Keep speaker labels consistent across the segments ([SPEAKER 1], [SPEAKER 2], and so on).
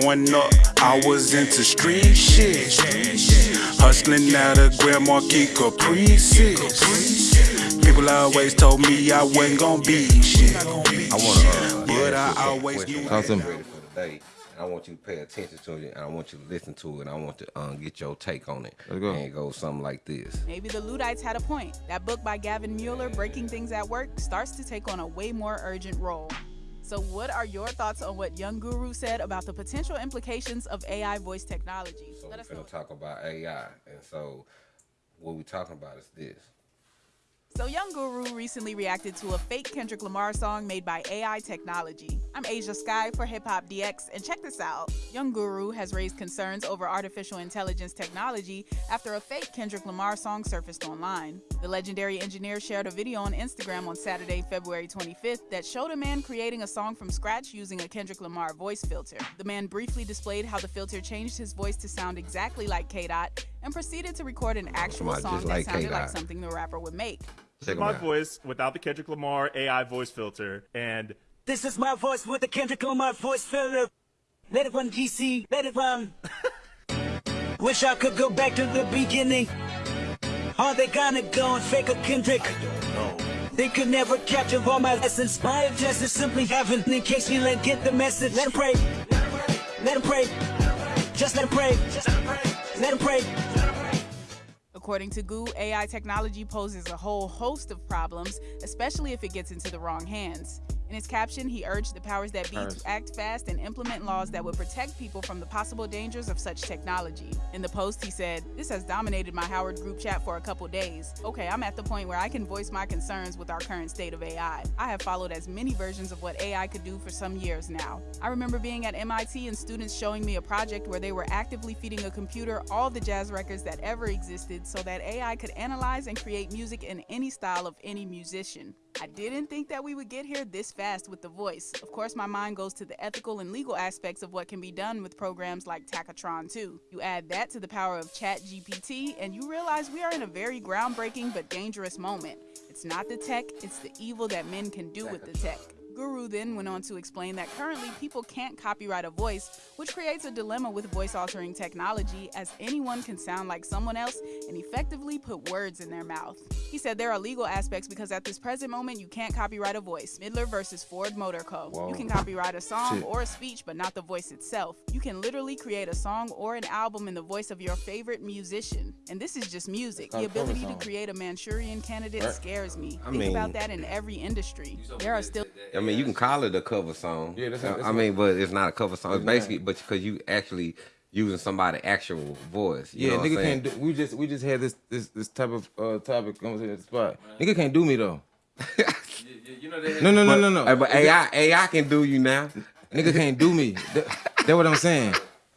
[SPEAKER 1] Growing up, I was into street shit. Hustling out of Grand Marquis Caprices. People always told me I wasn't gonna be shit.
[SPEAKER 2] I want to, uh,
[SPEAKER 1] But
[SPEAKER 2] ask
[SPEAKER 1] I
[SPEAKER 2] you a
[SPEAKER 1] always
[SPEAKER 2] question
[SPEAKER 1] knew-
[SPEAKER 2] that's
[SPEAKER 3] Awesome.
[SPEAKER 2] ready for the day. And I want you to pay attention to it, and I want you to listen to it, and I want to um, get your take on it.
[SPEAKER 3] Let's go.
[SPEAKER 2] And it goes something like this.
[SPEAKER 4] Maybe the Luddites had a point. That book by Gavin Mueller, Breaking Things at Work, starts to take on a way more urgent role. So, what are your thoughts on what Young Guru said about the potential implications of AI voice technology?
[SPEAKER 2] So
[SPEAKER 4] Let
[SPEAKER 2] we're going to talk about AI, and so what we're talking about is this.
[SPEAKER 4] So, Young Guru recently reacted to a fake Kendrick Lamar song made by AI technology. I'm Asia Sky for Hip Hop DX, and check this out. Young Guru has raised concerns over artificial intelligence technology after a fake Kendrick Lamar song surfaced online. The legendary engineer shared a video on Instagram on Saturday, February 25th, that showed a man creating a song from scratch using a Kendrick Lamar voice filter. The man briefly displayed how the filter changed his voice to sound exactly like K Dot and proceeded to record an actual song that
[SPEAKER 2] like
[SPEAKER 4] sounded like something the rapper would make.
[SPEAKER 2] Check 'em
[SPEAKER 5] my voice without the Kendrick Lamar AI voice filter, and
[SPEAKER 6] This is my voice with the Kendrick Lamar voice filter. Let it run GC, let it run. Wish I could go back to the beginning. Are they gonna go and fake a Kendrick? They could never capture all my lessons. My objective is simply having, in case you let get the message. Let him pray. Let him pray. Just let him pray. Let him pray.
[SPEAKER 4] According to Goo, AI technology poses a whole host of problems, especially if it gets into the wrong hands. In his caption, he urged the powers that be to act fast and implement laws that would protect people from the possible dangers of such technology. In the post, he said, This has dominated my Howard group chat for a couple days. Okay, I'm at the point where I can voice my concerns with our current state of AI. I have followed as many versions of what AI could do for some years now. I remember being at MIT and students showing me a project where they were actively feeding a computer all the jazz records that ever existed so that AI could analyze and create music in any style of any musician. I didn't think that we would get here this fast with the voice. Of course, my mind goes to the ethical and legal aspects of what can be done with programs like Tacotron 2. You add that to the power of ChatGPT, and you realize we are in a very groundbreaking but dangerous moment. It's not the tech, it's the evil that men can do with the tech. Guru then went on to explain that currently people can't copyright a voice, which creates a dilemma with voice altering technology as anyone can sound like someone else and effectively put words in their mouth. He said there are legal aspects because at this present moment you can't copyright a voice. Midler versus Ford Motor Co. You can copyright a song
[SPEAKER 3] Shit.
[SPEAKER 4] or a speech, but not the voice itself. You can literally create a song or an album in the voice of your favorite musician. And this is just music. The
[SPEAKER 3] called a cover
[SPEAKER 4] ability to create a Manchurian candidate
[SPEAKER 3] Right.
[SPEAKER 4] scares me.
[SPEAKER 2] I
[SPEAKER 4] Think
[SPEAKER 2] mean-
[SPEAKER 4] about that in every industry. There are still
[SPEAKER 2] I mean, you can call it a cover song.
[SPEAKER 3] Yeah, that's-
[SPEAKER 2] I-
[SPEAKER 3] that's
[SPEAKER 2] I mean, but it's not a cover song. It's
[SPEAKER 3] It's
[SPEAKER 2] basically, but because you actually using somebody's actual voice. You
[SPEAKER 3] Yeah,
[SPEAKER 2] know what I'm
[SPEAKER 3] nigga can't do. We just we just had this this this type of uh topic conversation at the spot. Nigga can't do me though.
[SPEAKER 7] You know they
[SPEAKER 3] No no no no no.
[SPEAKER 2] Hey, but AI, AI can do you now.
[SPEAKER 3] Nigga can't do me. That, that's what I'm saying.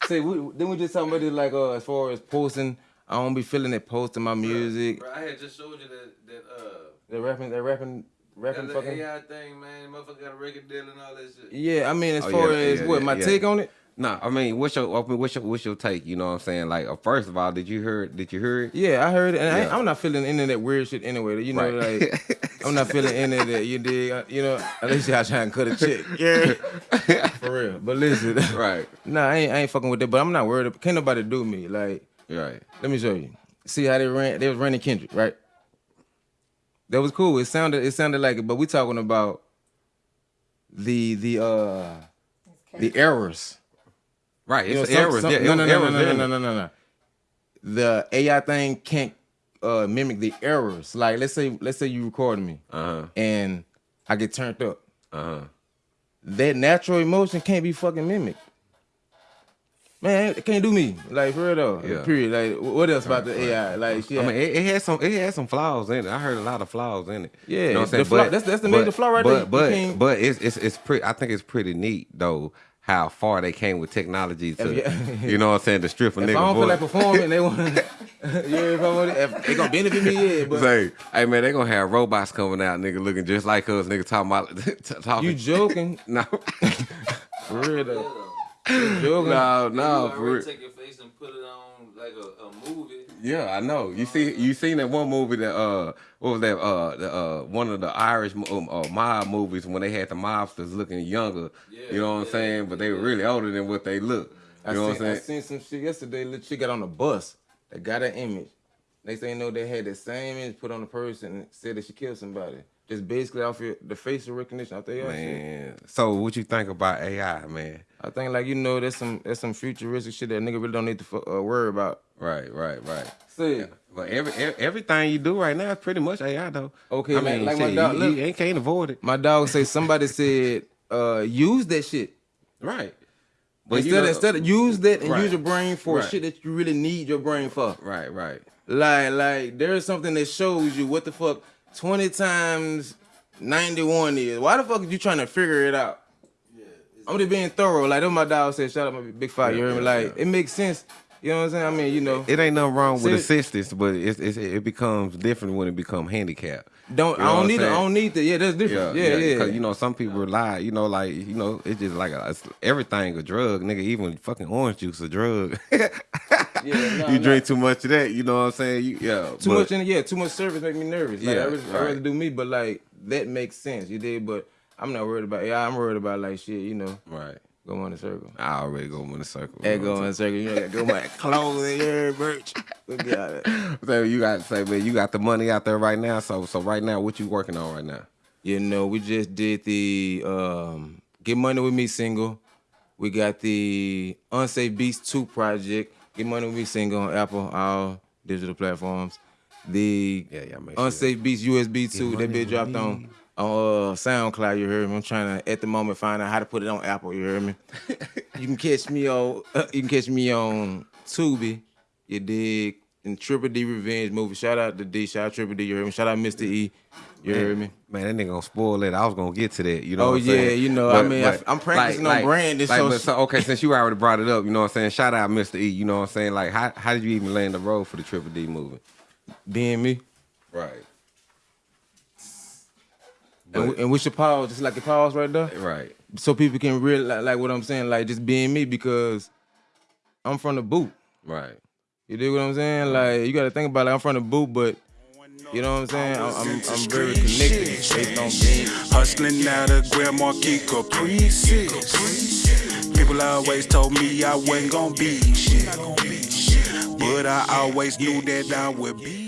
[SPEAKER 3] Say we then we just talking about it like uh as far as posting. I don't be feeling it posting my music.
[SPEAKER 7] Bro, I had just showed you that that uh
[SPEAKER 3] That rapping that rapping rapping
[SPEAKER 7] that
[SPEAKER 3] fucking.
[SPEAKER 7] AI thing, man. Motherfucker got a record deal and all that shit.
[SPEAKER 3] Yeah, I mean as
[SPEAKER 2] Oh,
[SPEAKER 3] far
[SPEAKER 2] yeah,
[SPEAKER 3] as
[SPEAKER 2] yeah,
[SPEAKER 3] what
[SPEAKER 2] yeah,
[SPEAKER 3] my
[SPEAKER 2] yeah.
[SPEAKER 3] take on it.
[SPEAKER 2] No, I mean, what's your what's your what's your take? You know what I'm saying? Like, uh, first of all, did you hear? Did you hear it?
[SPEAKER 3] Yeah, I heard it, and
[SPEAKER 2] Yeah.
[SPEAKER 3] I, I'm not feeling any of that weird shit anyway. You know,
[SPEAKER 2] Right.
[SPEAKER 3] like I'm not feeling any of that. You dig? Uh, You know, unless y'all trying to cut a chick. Yeah, for real. But listen,
[SPEAKER 2] Right,
[SPEAKER 3] Nah, I ain't, I ain't fucking with that. But I'm not worried. Can't nobody do me. Like,
[SPEAKER 2] right.
[SPEAKER 3] let me show you. See how they ran? They was running Kendrick, right? That was cool. It sounded it sounded like it, but we talking about the the uh the errors.
[SPEAKER 2] Right,
[SPEAKER 3] You
[SPEAKER 2] it's
[SPEAKER 3] know,
[SPEAKER 2] errors.
[SPEAKER 3] some-
[SPEAKER 2] yeah,
[SPEAKER 3] no,
[SPEAKER 2] it
[SPEAKER 3] no,
[SPEAKER 2] was
[SPEAKER 3] no, no, no, no, no, no, no. The AI thing can't uh, mimic the errors. Like, let's say, let's say you recording me
[SPEAKER 2] Uh-huh,
[SPEAKER 3] and I get turned up.
[SPEAKER 2] uh-huh.
[SPEAKER 3] That natural emotion can't be fucking mimicked. Man, it can't do me. Like for real though.
[SPEAKER 2] Yeah.
[SPEAKER 3] Period. Like, what else about the AI? Like, shit.
[SPEAKER 2] I mean, it, it had some it had some flaws in it. I heard a lot of flaws in it.
[SPEAKER 3] Yeah,
[SPEAKER 2] you know what I'm saying?
[SPEAKER 3] flaw- that's- that's the major flaw right
[SPEAKER 2] but,
[SPEAKER 3] there.
[SPEAKER 2] But but it's it's it's pretty. I think it's pretty neat though how far they came with technology to
[SPEAKER 3] Yeah.
[SPEAKER 2] you know what I'm saying to strip a
[SPEAKER 3] if
[SPEAKER 2] nigga
[SPEAKER 3] I don't feel like performing, they want. yeah, if I want, if they gonna benefit me, yeah. But
[SPEAKER 2] Say, hey man, they gonna have robots coming out, nigga, looking just like us, nigga, talking about talking.
[SPEAKER 3] you joking?
[SPEAKER 2] no,
[SPEAKER 3] For real though. You joking?
[SPEAKER 2] no, no, for real.
[SPEAKER 7] take your face and put it on like a, a movie.
[SPEAKER 2] Yeah, I know. You see, you seen that one movie that uh, what was that uh, the, uh, one of the Irish um, uh, mob movies when they had the mobsters looking younger. Yeah, you know what I'm saying? But they were really older than what they look. You
[SPEAKER 3] I
[SPEAKER 2] know
[SPEAKER 3] seen,
[SPEAKER 2] what I'm saying?
[SPEAKER 3] I seen some shit yesterday. Little chick got on a bus. They got her image. Next thing you know, they had the same image put on the person and said that she killed somebody. Just basically off your, the facial recognition out there. shit.
[SPEAKER 2] Man, so what you think about AI, man?
[SPEAKER 3] I think like you know, there's some there's some futuristic shit that nigga really don't need to uh, worry about.
[SPEAKER 2] Right, right, right.
[SPEAKER 3] See,
[SPEAKER 2] But every, every everything you do right now is pretty much AI though.
[SPEAKER 3] Okay,
[SPEAKER 2] I
[SPEAKER 3] like-
[SPEAKER 2] mean,
[SPEAKER 3] like my dog-
[SPEAKER 2] you,
[SPEAKER 3] look.
[SPEAKER 2] you ain't can't avoid it.
[SPEAKER 3] my dog say somebody said uh use that shit.
[SPEAKER 2] Right.
[SPEAKER 3] But
[SPEAKER 2] you
[SPEAKER 3] instead,
[SPEAKER 2] know-
[SPEAKER 3] instead of use that and
[SPEAKER 2] Right.
[SPEAKER 3] use your brain for
[SPEAKER 2] Right.
[SPEAKER 3] shit that you really need your brain for.
[SPEAKER 2] Right, right.
[SPEAKER 3] Like, like there's something that shows you what the fuck 20 times 91 is. Why the fuck are you trying to figure it out? I'm just being thorough. Like, that my dog said, shout out my big five. you heard me?
[SPEAKER 2] yeah,
[SPEAKER 3] Like, it makes sense. You know what I'm saying? I mean, you know,
[SPEAKER 2] It ain't nothing wrong with assistance, but it's, it's, it becomes different when it becomes handicapped.
[SPEAKER 3] don't
[SPEAKER 2] You know
[SPEAKER 3] I don't need it. I don't need that. Yeah, that's different. Yeah, yeah.
[SPEAKER 2] Because you know, some people rely. You know, like you know, it's just like a, it's, everything a drug, nigga. Even fucking orange juice a drug.
[SPEAKER 3] yeah nah,
[SPEAKER 2] you drink too much of that. You know what I'm saying? You, yeah.
[SPEAKER 3] too
[SPEAKER 2] but-
[SPEAKER 3] much in yeah, too much service make me nervous. Like,
[SPEAKER 2] Yeah,
[SPEAKER 3] I, really, I rather do me, but like that makes sense. You did, but I'm not worried about. Yeah, I'm worried about like shit. You know,
[SPEAKER 2] Right.
[SPEAKER 3] go on the circle.
[SPEAKER 2] I already go in the circle.
[SPEAKER 3] Hey, go on the circle. You know, go my clothes and your merch. It.
[SPEAKER 2] So you got to say, man, you got the money out there right now. So, so right now, what you working on right now?
[SPEAKER 3] You know, we just did the um, Get Money With Me single. We got the Unsafe Beats 2 project. Get Money With Me single on Apple, all digital platforms. The
[SPEAKER 2] Yeah, yeah, make sure.
[SPEAKER 3] Unsafe Beats USB 2,
[SPEAKER 2] Money
[SPEAKER 3] that bit
[SPEAKER 2] With
[SPEAKER 3] dropped
[SPEAKER 2] Me.
[SPEAKER 3] on on uh, SoundCloud, you hear me. I'm trying to at the moment find out how to put it on Apple, you hear me. you can catch me on you can catch me on Tubi, you dig, in Triple D Revenge movie. Shout out to D, shout out Triple D, you heard me. Shout out Mr. E, you heard me.
[SPEAKER 2] Man, that nigga gonna spoil it. I was gonna get to that. You know.
[SPEAKER 3] Oh,
[SPEAKER 2] what I'm
[SPEAKER 3] yeah,
[SPEAKER 2] saying?
[SPEAKER 3] you know, I mean, I- I'm practicing on branding,
[SPEAKER 2] Like,
[SPEAKER 3] so-
[SPEAKER 2] but so okay, since you already brought it up, you know what I'm saying? Shout out Mr. E. You know what I'm saying? Like, how how did you even land the road for the Triple D movie?
[SPEAKER 3] being me.
[SPEAKER 2] Right.
[SPEAKER 3] And, we, and we should pause, just like the pause right there,
[SPEAKER 2] Right.
[SPEAKER 3] so people can really like, like what I'm saying, like just being me because I'm from the boot.
[SPEAKER 2] Right.
[SPEAKER 3] You dig what I'm saying? Like you got to think about it. Like, I'm from the boot, but you know what I'm saying? I'm, I'm, I'm very connected based on being.
[SPEAKER 1] Hustling out of Grand Marquis Caprices. People always told me I wasn't gonna be shit. But I always knew that I would be